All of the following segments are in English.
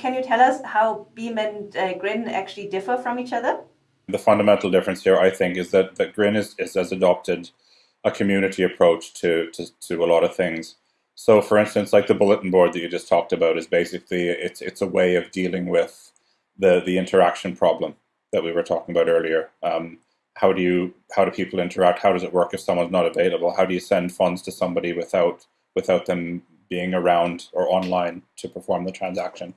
Can you tell us how Beam and uh, Grin actually differ from each other? The fundamental difference here, I think, is that, that Grin is, is has adopted a community approach to, to, to a lot of things. So, for instance, like the bulletin board that you just talked about is basically it's it's a way of dealing with the the interaction problem that we were talking about earlier. Um, how do you how do people interact? How does it work if someone's not available? How do you send funds to somebody without without them being around or online to perform the transaction?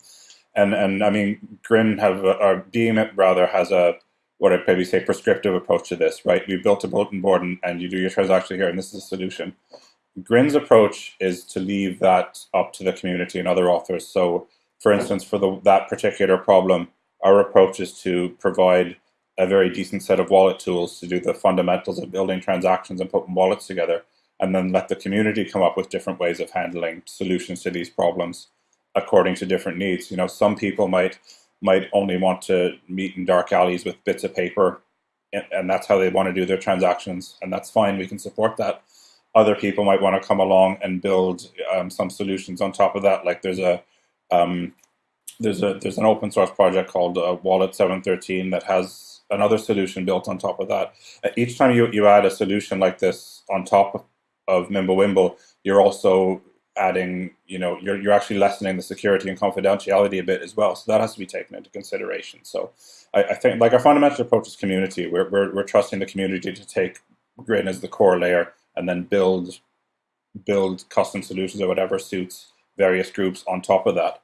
And and I mean, Grin have or Beam rather has a what I'd maybe say prescriptive approach to this, right? We built a bulletin board and, and you do your transaction here, and this is a solution. Grin's approach is to leave that up to the community and other authors. So, for instance, for the, that particular problem, our approach is to provide a very decent set of wallet tools to do the fundamentals of building transactions and putting wallets together, and then let the community come up with different ways of handling solutions to these problems according to different needs. You know, some people might might only want to meet in dark alleys with bits of paper, and, and that's how they want to do their transactions, and that's fine. We can support that other people might want to come along and build um, some solutions on top of that. Like there's a um, there's a there's an open source project called uh, Wallet 713 that has another solution built on top of that. Each time you, you add a solution like this on top of, of Mimblewimble, you're also adding, you know, you're, you're actually lessening the security and confidentiality a bit as well. So that has to be taken into consideration. So I, I think like our fundamental approach is community. We're, we're, we're trusting the community to take Grin as the core layer and then build build custom solutions or whatever suits various groups on top of that.